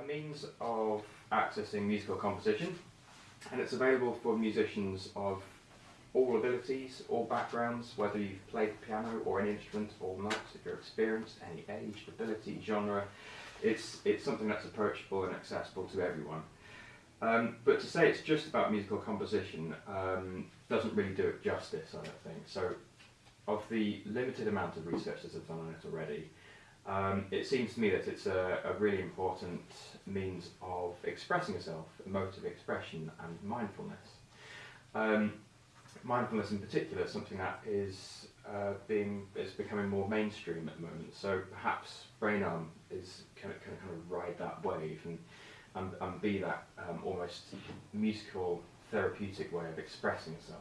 a means of accessing musical composition, and it's available for musicians of all abilities, all backgrounds, whether you've played piano or any instrument or not, if you're experienced, any age, ability, genre. It's, it's something that's approachable and accessible to everyone. Um, but to say it's just about musical composition um, doesn't really do it justice, I don't think. So, of the limited amount of research that I've done on it already, um, it seems to me that it's a, a, really important means of expressing yourself, emotive expression, and mindfulness. Um, mindfulness, in particular, is something that is uh, being is becoming more mainstream at the moment. So perhaps Brainarm is can, can kind of ride that wave and and, and be that um, almost musical therapeutic way of expressing yourself.